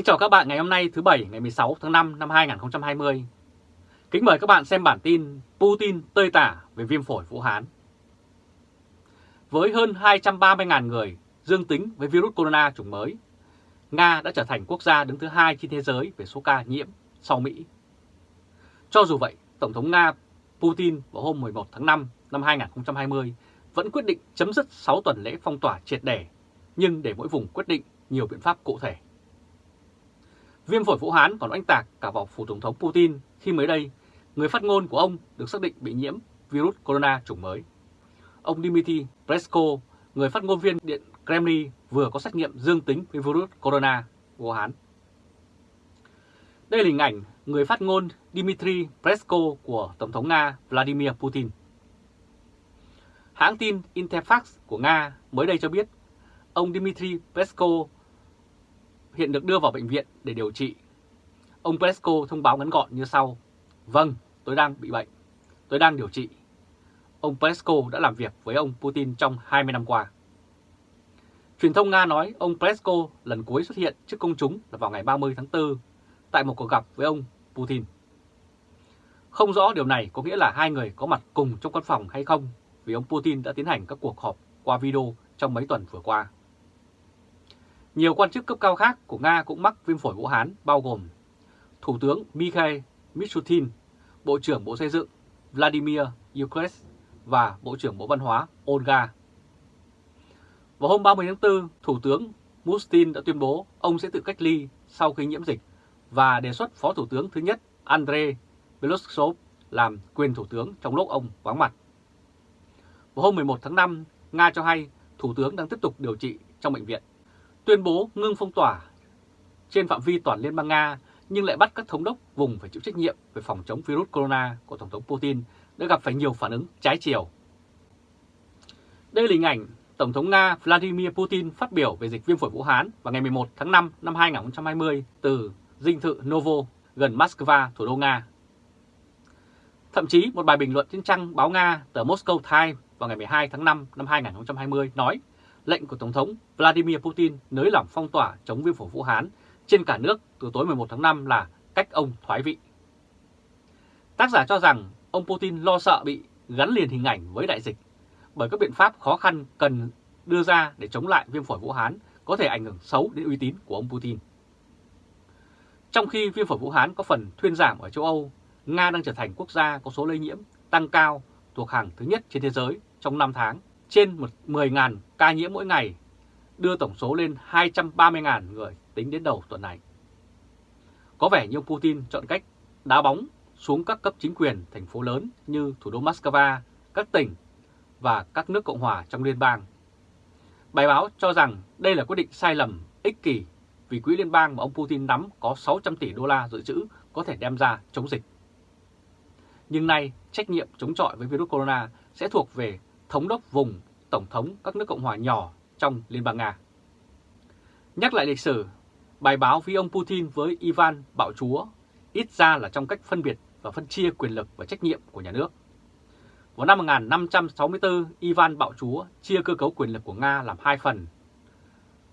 Kính chào các bạn ngày hôm nay thứ Bảy ngày 16 tháng 5 năm 2020. Kính mời các bạn xem bản tin Putin tơi tả về viêm phổi Vũ Hán. Với hơn 230.000 người dương tính với virus corona chủng mới, Nga đã trở thành quốc gia đứng thứ hai trên thế giới về số ca nhiễm sau Mỹ. Cho dù vậy, Tổng thống Nga Putin vào hôm 11 tháng 5 năm 2020 vẫn quyết định chấm dứt 6 tuần lễ phong tỏa triệt để, nhưng để mỗi vùng quyết định nhiều biện pháp cụ thể. Viêm phổi Vũ Hán còn oanh tạc cả vào phủ Tổng thống Putin khi mới đây, người phát ngôn của ông được xác định bị nhiễm virus corona chủng mới. Ông Dmitry Peskov, người phát ngôn viên Điện Kremlin vừa có xét nghiệm dương tính với virus corona Vũ Hán. Đây là hình ảnh người phát ngôn Dmitry Peskov của Tổng thống Nga Vladimir Putin. Hãng tin Interfax của Nga mới đây cho biết ông Dmitry Peskov hiện được đưa vào bệnh viện để điều trị. Ông Pesco thông báo ngắn gọn như sau. Vâng, tôi đang bị bệnh. Tôi đang điều trị. Ông Pesco đã làm việc với ông Putin trong 20 năm qua. Truyền thông Nga nói ông Pesco lần cuối xuất hiện trước công chúng là vào ngày 30 tháng 4 tại một cuộc gặp với ông Putin. Không rõ điều này có nghĩa là hai người có mặt cùng trong căn phòng hay không vì ông Putin đã tiến hành các cuộc họp qua video trong mấy tuần vừa qua. Nhiều quan chức cấp cao khác của Nga cũng mắc viêm phổi Vũ Hán bao gồm Thủ tướng Mikhail Mishutin, Bộ trưởng Bộ Xây dựng Vladimir Yukres và Bộ trưởng Bộ Văn hóa Olga. Vào hôm 30 tháng 4, Thủ tướng Mustin đã tuyên bố ông sẽ tự cách ly sau khi nhiễm dịch và đề xuất Phó Thủ tướng thứ nhất Andrei Belousov làm quyền Thủ tướng trong lúc ông vắng mặt. Vào hôm 11 tháng 5, Nga cho hay Thủ tướng đang tiếp tục điều trị trong bệnh viện tuyên bố ngưng phong tỏa trên phạm vi toàn Liên bang Nga nhưng lại bắt các thống đốc vùng phải chịu trách nhiệm về phòng chống virus corona của Tổng thống Putin đã gặp phải nhiều phản ứng trái chiều. Đây là hình ảnh Tổng thống Nga Vladimir Putin phát biểu về dịch viêm phổi Vũ Hán vào ngày 11 tháng 5 năm 2020 từ dinh thự Novo gần Moscow, thủ đô Nga. Thậm chí một bài bình luận trên trang báo Nga tờ Moscow Times vào ngày 12 tháng 5 năm 2020 nói lệnh của Tổng thống Vladimir Putin nới lỏng phong tỏa chống viêm phổi Vũ Hán trên cả nước từ tối 11 tháng 5 là cách ông thoái vị. Tác giả cho rằng ông Putin lo sợ bị gắn liền hình ảnh với đại dịch bởi các biện pháp khó khăn cần đưa ra để chống lại viêm phổi Vũ Hán có thể ảnh hưởng xấu đến uy tín của ông Putin. Trong khi viêm phổi Vũ Hán có phần thuyên giảm ở châu Âu, Nga đang trở thành quốc gia có số lây nhiễm tăng cao thuộc hàng thứ nhất trên thế giới trong 5 tháng trên 10.000 ca nhiễm mỗi ngày, đưa tổng số lên 230.000 người tính đến đầu tuần này. Có vẻ như ông Putin chọn cách đá bóng xuống các cấp chính quyền thành phố lớn như thủ đô Moscow, các tỉnh và các nước Cộng hòa trong liên bang. Bài báo cho rằng đây là quyết định sai lầm, ích kỷ vì quỹ liên bang mà ông Putin nắm có 600 tỷ đô la dự trữ có thể đem ra chống dịch. Nhưng nay, trách nhiệm chống chọi với virus corona sẽ thuộc về thống đốc vùng, tổng thống các nước Cộng hòa nhỏ trong Liên bang Nga. Nhắc lại lịch sử, bài báo với ông Putin với Ivan Bạo Chúa ít ra là trong cách phân biệt và phân chia quyền lực và trách nhiệm của nhà nước. Vào năm 1564, Ivan Bạo Chúa chia cơ cấu quyền lực của Nga làm hai phần,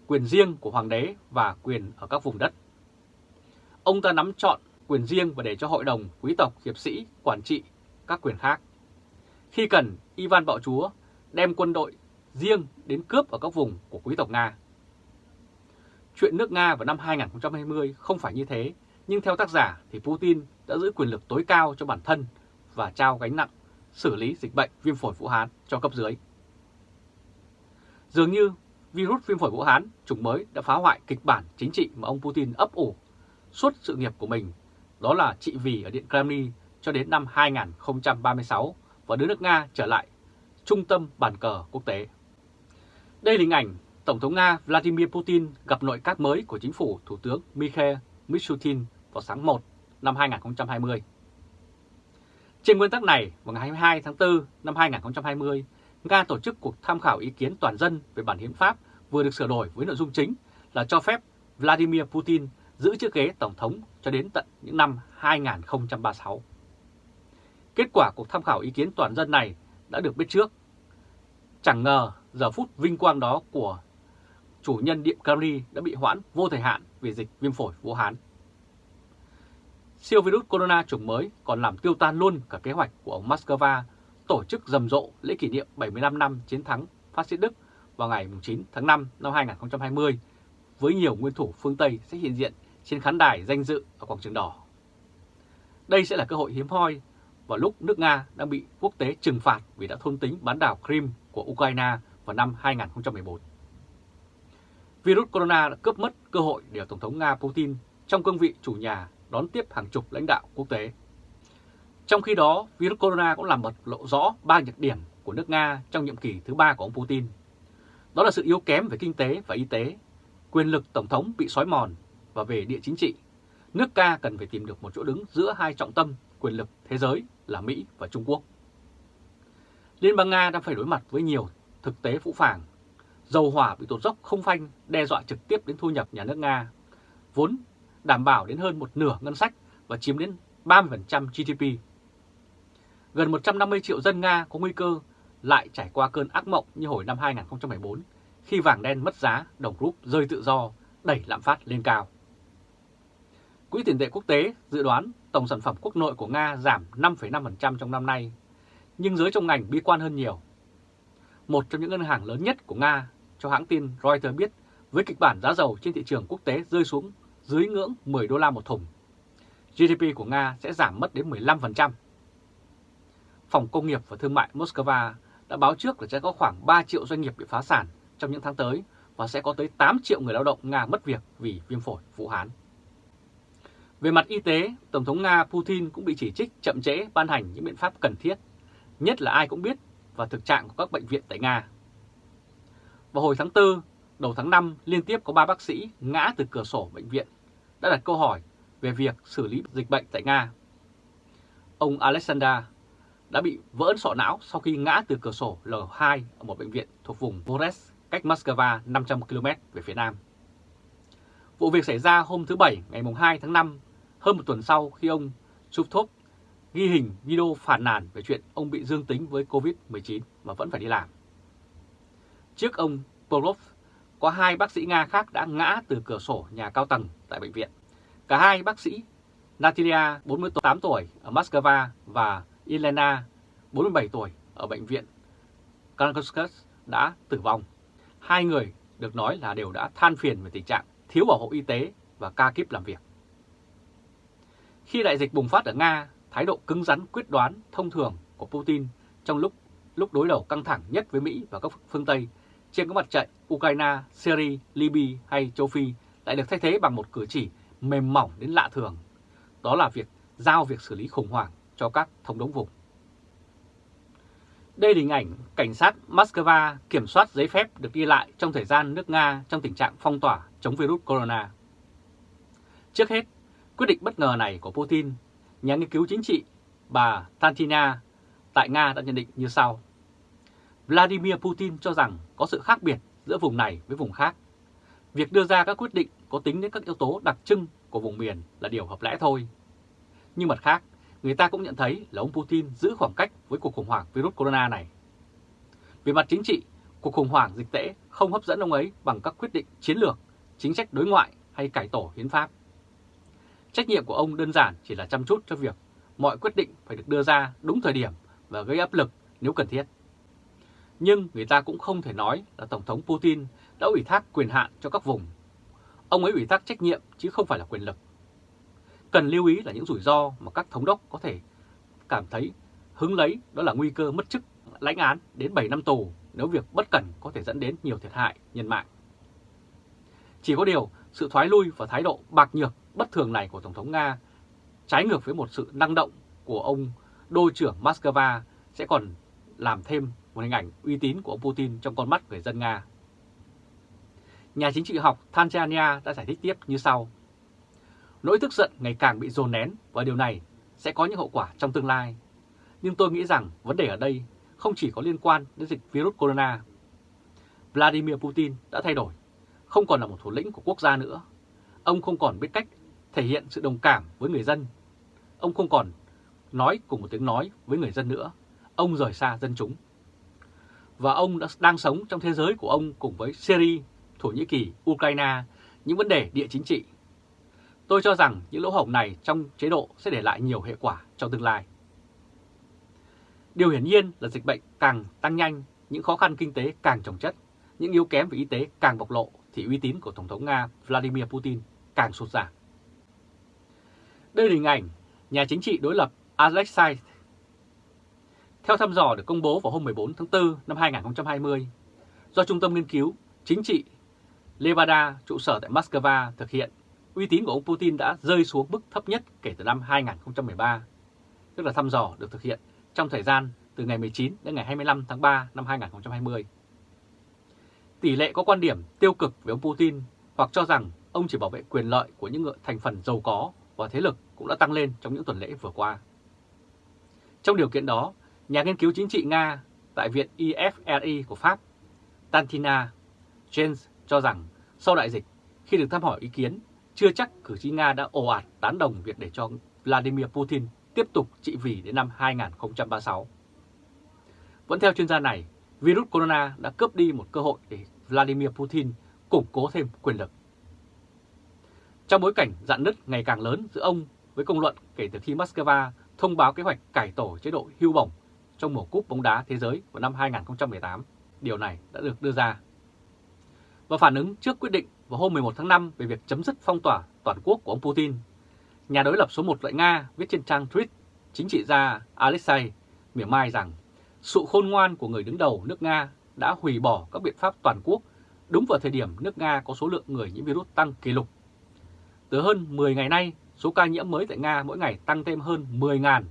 quyền riêng của hoàng đế và quyền ở các vùng đất. Ông ta nắm chọn quyền riêng và để cho hội đồng, quý tộc, hiệp sĩ, quản trị các quyền khác. Khi cần, Ivan Bạo Chúa đem quân đội riêng đến cướp ở các vùng của quý tộc Nga. Chuyện nước Nga vào năm 2020 không phải như thế, nhưng theo tác giả thì Putin đã giữ quyền lực tối cao cho bản thân và trao gánh nặng xử lý dịch bệnh viêm phổi Vũ Hán cho cấp dưới. Dường như virus viêm phổi Vũ Hán chủng mới đã phá hoại kịch bản chính trị mà ông Putin ấp ủ suốt sự nghiệp của mình, đó là trị vì ở Điện Kremlin cho đến năm 2036 và đưa nước Nga trở lại trung tâm bàn cờ quốc tế. Đây là hình ảnh Tổng thống Nga Vladimir Putin gặp nội các mới của chính phủ Thủ tướng Mikhail Mishutin vào sáng 1 năm 2020. Trên nguyên tắc này, vào ngày 22 tháng 4 năm 2020, Nga tổ chức cuộc tham khảo ý kiến toàn dân về bản hiến pháp vừa được sửa đổi với nội dung chính là cho phép Vladimir Putin giữ chiếc ghế Tổng thống cho đến tận những năm 2036. Kết quả cuộc tham khảo ý kiến toàn dân này đã được biết trước. Chẳng ngờ giờ phút vinh quang đó của chủ nhân Điện Camry đã bị hoãn vô thời hạn vì dịch viêm phổi Vũ Hán. Siêu virus corona chủng mới còn làm tiêu tan luôn cả kế hoạch của ông Moscow tổ chức rầm rộ lễ kỷ niệm 75 năm chiến thắng phát xít Đức vào ngày 9 tháng 5 năm 2020 với nhiều nguyên thủ phương Tây sẽ hiện diện trên khán đài danh dự ở quảng trường đỏ. Đây sẽ là cơ hội hiếm hoi vào lúc nước Nga đang bị quốc tế trừng phạt vì đã thôn tính bán đảo Crimea của Ukraine vào năm 2014. Virus corona đã cướp mất cơ hội để Tổng thống Nga Putin trong cương vị chủ nhà đón tiếp hàng chục lãnh đạo quốc tế. Trong khi đó, virus corona cũng làm bật lộ rõ ba nhược điểm của nước Nga trong nhiệm kỳ thứ ba của ông Putin. Đó là sự yếu kém về kinh tế và y tế, quyền lực Tổng thống bị xói mòn và về địa chính trị. Nước Nga cần phải tìm được một chỗ đứng giữa hai trọng tâm quyền lực thế giới là Mỹ và Trung Quốc. Liên bang Nga đang phải đối mặt với nhiều thực tế phũ phàng. Dầu hỏa bị tụt dốc không phanh đe dọa trực tiếp đến thu nhập nhà nước Nga, vốn đảm bảo đến hơn một nửa ngân sách và chiếm đến 30% GDP. Gần 150 triệu dân Nga có nguy cơ lại trải qua cơn ác mộng như hồi năm 2014 khi vàng đen mất giá, đồng rúp rơi tự do, đẩy lạm phát lên cao. Quỹ tiền tệ quốc tế dự đoán tổng sản phẩm quốc nội của Nga giảm 5,5% trong năm nay, nhưng giới trong ngành bi quan hơn nhiều. Một trong những ngân hàng lớn nhất của Nga cho hãng tin Reuters biết với kịch bản giá dầu trên thị trường quốc tế rơi xuống dưới ngưỡng 10 đô la một thùng, GDP của Nga sẽ giảm mất đến 15%. Phòng Công nghiệp và Thương mại Moscow đã báo trước là sẽ có khoảng 3 triệu doanh nghiệp bị phá sản trong những tháng tới và sẽ có tới 8 triệu người lao động Nga mất việc vì viêm phổi Vũ Hán. Về mặt y tế, Tổng thống Nga Putin cũng bị chỉ trích chậm trễ ban hành những biện pháp cần thiết, nhất là ai cũng biết và thực trạng của các bệnh viện tại Nga. Vào hồi tháng 4, đầu tháng 5 liên tiếp có 3 bác sĩ ngã từ cửa sổ bệnh viện đã đặt câu hỏi về việc xử lý dịch bệnh tại Nga. Ông Alexander đã bị vỡ sọ não sau khi ngã từ cửa sổ L2 ở một bệnh viện thuộc vùng Voronezh, cách Moscow 500 km về phía nam. Vụ việc xảy ra hôm thứ Bảy ngày 2 tháng 5, hơn một tuần sau khi ông Chuptov ghi hình video phản nàn về chuyện ông bị dương tính với COVID-19 mà vẫn phải đi làm. Trước ông Polov, có hai bác sĩ Nga khác đã ngã từ cửa sổ nhà cao tầng tại bệnh viện. Cả hai bác sĩ Natalia, 48 tuổi ở Moscow và Elena, 47 tuổi ở bệnh viện Krankovsky đã tử vong. Hai người được nói là đều đã than phiền về tình trạng thiếu bảo hộ y tế và ca kíp làm việc. Khi đại dịch bùng phát ở Nga, thái độ cứng rắn quyết đoán thông thường của Putin trong lúc lúc đối đầu căng thẳng nhất với Mỹ và các phương Tây trên các mặt trận Ukraine, Syria, Libya hay châu Phi lại được thay thế bằng một cử chỉ mềm mỏng đến lạ thường. Đó là việc giao việc xử lý khủng hoảng cho các thống đốc vùng. Đây là hình ảnh cảnh sát Moscow kiểm soát giấy phép được ghi lại trong thời gian nước Nga trong tình trạng phong tỏa chống virus corona. Trước hết, quyết định bất ngờ này của Putin, nhà nghiên cứu chính trị bà Tantina tại Nga đã nhận định như sau. Vladimir Putin cho rằng có sự khác biệt giữa vùng này với vùng khác. Việc đưa ra các quyết định có tính đến các yếu tố đặc trưng của vùng miền là điều hợp lẽ thôi. Nhưng mặt khác, người ta cũng nhận thấy là ông Putin giữ khoảng cách với cuộc khủng hoảng virus corona này. Về mặt chính trị, cuộc khủng hoảng dịch tễ không hấp dẫn ông ấy bằng các quyết định chiến lược, chính sách đối ngoại hay cải tổ hiến pháp. Trách nhiệm của ông đơn giản chỉ là chăm chút cho việc mọi quyết định phải được đưa ra đúng thời điểm và gây áp lực nếu cần thiết. Nhưng người ta cũng không thể nói là Tổng thống Putin đã ủy thác quyền hạn cho các vùng. Ông ấy ủy thác trách nhiệm chứ không phải là quyền lực. Cần lưu ý là những rủi ro mà các thống đốc có thể cảm thấy hứng lấy đó là nguy cơ mất chức lãnh án đến 7 năm tù nếu việc bất cẩn có thể dẫn đến nhiều thiệt hại nhân mạng. Chỉ có điều, sự thoái lui và thái độ bạc nhược bất thường này của Tổng thống Nga trái ngược với một sự năng động của ông đô trưởng Moscow sẽ còn làm thêm một hình ảnh uy tín của ông Putin trong con mắt người dân Nga. Nhà chính trị học Tanzania đã giải thích tiếp như sau. Nỗi tức giận ngày càng bị dồn nén và điều này sẽ có những hậu quả trong tương lai. Nhưng tôi nghĩ rằng vấn đề ở đây không chỉ có liên quan đến dịch virus corona. Vladimir Putin đã thay đổi, không còn là một thủ lĩnh của quốc gia nữa. Ông không còn biết cách thể hiện sự đồng cảm với người dân. Ông không còn nói cùng một tiếng nói với người dân nữa. Ông rời xa dân chúng. Và ông đã đang sống trong thế giới của ông cùng với Syria, Thổ Nhĩ Kỳ, Ukraine, những vấn đề địa chính trị. Tôi cho rằng những lỗ hổng này trong chế độ sẽ để lại nhiều hệ quả trong tương lai. Điều hiển nhiên là dịch bệnh càng tăng nhanh, những khó khăn kinh tế càng trồng chất, những yếu kém về y tế càng bộc lộ thì uy tín của Tổng thống Nga Vladimir Putin càng sụt giảm. Đây là hình ảnh nhà chính trị đối lập Alexei. Theo thăm dò được công bố vào hôm 14 tháng 4 năm 2020 do Trung tâm Nghiên cứu Chính trị Levada trụ sở tại Moscow thực hiện, uy tín của ông Putin đã rơi xuống mức thấp nhất kể từ năm 2013, tức là thăm dò được thực hiện trong thời gian từ ngày 19 đến ngày 25 tháng 3 năm 2020. Tỷ lệ có quan điểm tiêu cực về ông Putin hoặc cho rằng ông chỉ bảo vệ quyền lợi của những thành phần giàu có và thế lực cũng đã tăng lên trong những tuần lễ vừa qua. Trong điều kiện đó, nhà nghiên cứu chính trị Nga tại Viện IFRI của Pháp, Tantina James cho rằng sau đại dịch, khi được thăm hỏi ý kiến, chưa chắc cử tri Nga đã ồ ạt tán đồng việc để cho Vladimir Putin tiếp tục trị vì đến năm 2036. Vẫn theo chuyên gia này, virus corona đã cướp đi một cơ hội để Vladimir Putin củng cố thêm quyền lực. Trong bối cảnh dạn nứt ngày càng lớn giữa ông với công luận kể từ khi Moscow thông báo kế hoạch cải tổ chế độ hưu bổng trong mùa cúp bóng đá thế giới vào năm 2018, điều này đã được đưa ra. Và phản ứng trước quyết định vào hôm 11 tháng 5 về việc chấm dứt phong tỏa toàn quốc của ông Putin, nhà đối lập số 1 tại Nga viết trên trang tweet chính trị gia Alexei mỉa mai rằng sự khôn ngoan của người đứng đầu nước Nga đã hủy bỏ các biện pháp toàn quốc đúng vào thời điểm nước Nga có số lượng người nhiễm virus tăng kỷ lục. Từ hơn 10 ngày nay, số ca nhiễm mới tại Nga mỗi ngày tăng thêm hơn 10.000.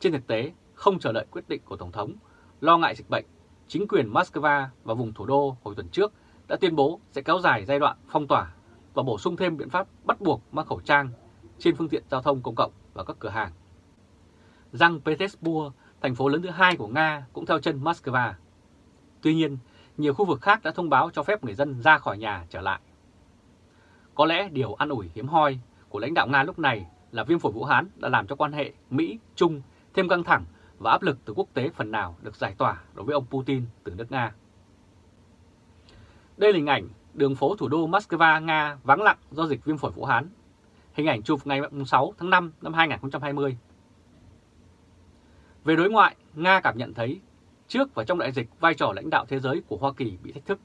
Trên thực tế, không chờ đợi quyết định của Tổng thống, lo ngại dịch bệnh, chính quyền Moscow và vùng thủ đô hồi tuần trước đã tuyên bố sẽ kéo dài giai đoạn phong tỏa và bổ sung thêm biện pháp bắt buộc mang khẩu trang trên phương tiện giao thông công cộng và các cửa hàng. Răng Petersburg, thành phố lớn thứ hai của Nga, cũng theo chân Moscow. Tuy nhiên, nhiều khu vực khác đã thông báo cho phép người dân ra khỏi nhà trở lại. Có lẽ điều an ủi hiếm hoi của lãnh đạo Nga lúc này là viêm phổi Vũ Hán đã làm cho quan hệ Mỹ-Trung thêm căng thẳng và áp lực từ quốc tế phần nào được giải tỏa đối với ông Putin từ nước Nga. Đây là hình ảnh đường phố thủ đô Moscow, Nga vắng lặng do dịch viêm phổi Vũ Hán. Hình ảnh chụp ngày 6 tháng 5 năm 2020. Về đối ngoại, Nga cảm nhận thấy trước và trong đại dịch vai trò lãnh đạo thế giới của Hoa Kỳ bị thách thức.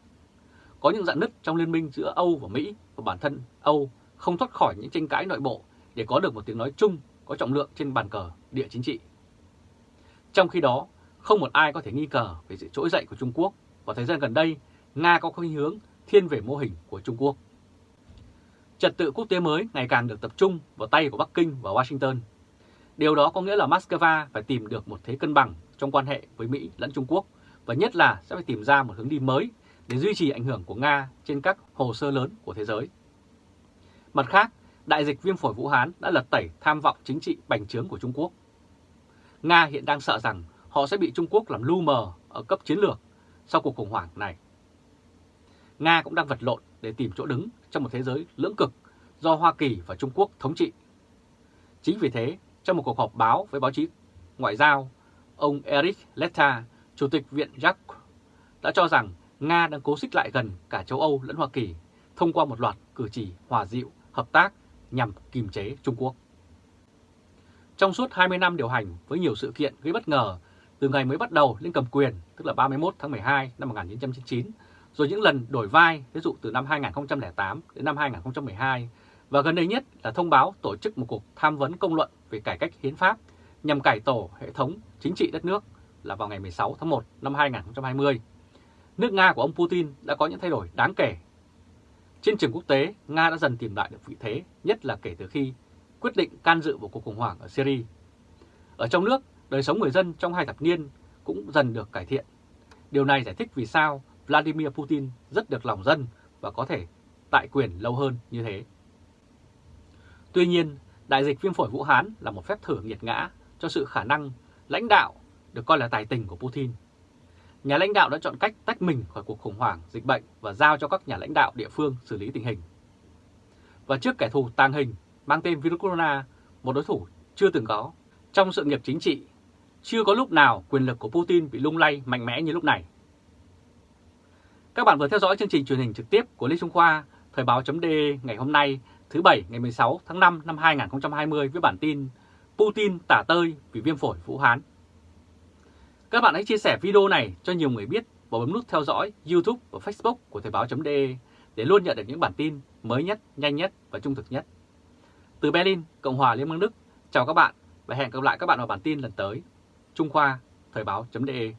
Có những dạn nứt trong liên minh giữa Âu và Mỹ và bản thân Âu không thoát khỏi những tranh cãi nội bộ để có được một tiếng nói chung có trọng lượng trên bàn cờ địa chính trị. Trong khi đó, không một ai có thể nghi ngờ về sự trỗi dậy của Trung Quốc và thời gian gần đây Nga có khuynh hướng thiên về mô hình của Trung Quốc. Trật tự quốc tế mới ngày càng được tập trung vào tay của Bắc Kinh và Washington. Điều đó có nghĩa là Moscow phải tìm được một thế cân bằng trong quan hệ với Mỹ lẫn Trung Quốc và nhất là sẽ phải tìm ra một hướng đi mới để duy trì ảnh hưởng của Nga trên các hồ sơ lớn của thế giới. Mặt khác, đại dịch viêm phổi Vũ Hán đã lật tẩy tham vọng chính trị bành trướng của Trung Quốc. Nga hiện đang sợ rằng họ sẽ bị Trung Quốc làm lu mờ ở cấp chiến lược sau cuộc khủng hoảng này. Nga cũng đang vật lộn để tìm chỗ đứng trong một thế giới lưỡng cực do Hoa Kỳ và Trung Quốc thống trị. Chính vì thế, trong một cuộc họp báo với báo chí ngoại giao, ông Eric Letta, Chủ tịch Viện Jacques, đã cho rằng Nga đang cố xích lại gần cả châu Âu lẫn Hoa Kỳ thông qua một loạt cử chỉ hòa dịu, hợp tác nhằm kiềm chế Trung Quốc. Trong suốt 20 năm điều hành với nhiều sự kiện gây bất ngờ từ ngày mới bắt đầu lên cầm quyền, tức là 31 tháng 12 năm 1999, rồi những lần đổi vai, ví dụ từ năm 2008 đến năm 2012, và gần đây nhất là thông báo tổ chức một cuộc tham vấn công luận về cải cách hiến pháp nhằm cải tổ hệ thống chính trị đất nước là vào ngày 16 tháng 1 năm 2020. Nước Nga của ông Putin đã có những thay đổi đáng kể. Trên trường quốc tế, Nga đã dần tìm lại được vị thế, nhất là kể từ khi quyết định can dự vào cuộc khủng hoảng ở Syria. Ở trong nước, đời sống người dân trong hai thập niên cũng dần được cải thiện. Điều này giải thích vì sao Vladimir Putin rất được lòng dân và có thể tại quyền lâu hơn như thế. Tuy nhiên, đại dịch viêm phổi Vũ Hán là một phép thử nghiệt ngã cho sự khả năng lãnh đạo được coi là tài tình của Putin. Nhà lãnh đạo đã chọn cách tách mình khỏi cuộc khủng hoảng dịch bệnh và giao cho các nhà lãnh đạo địa phương xử lý tình hình. Và trước kẻ thù tàng hình mang tên virus corona, một đối thủ chưa từng có trong sự nghiệp chính trị, chưa có lúc nào quyền lực của Putin bị lung lay mạnh mẽ như lúc này. Các bạn vừa theo dõi chương trình truyền hình trực tiếp của Lê Trung Khoa, Thời báo.de ngày hôm nay, thứ Bảy ngày 16 tháng 5 năm 2020 với bản tin Putin tả tơi vì viêm phổi Vũ Hán. Các bạn hãy chia sẻ video này cho nhiều người biết và bấm nút theo dõi YouTube và Facebook của Thời báo.de để luôn nhận được những bản tin mới nhất, nhanh nhất và trung thực nhất. Từ Berlin, Cộng hòa Liên bang Đức, chào các bạn và hẹn gặp lại các bạn vào bản tin lần tới. Trung Khoa, Thời báo.de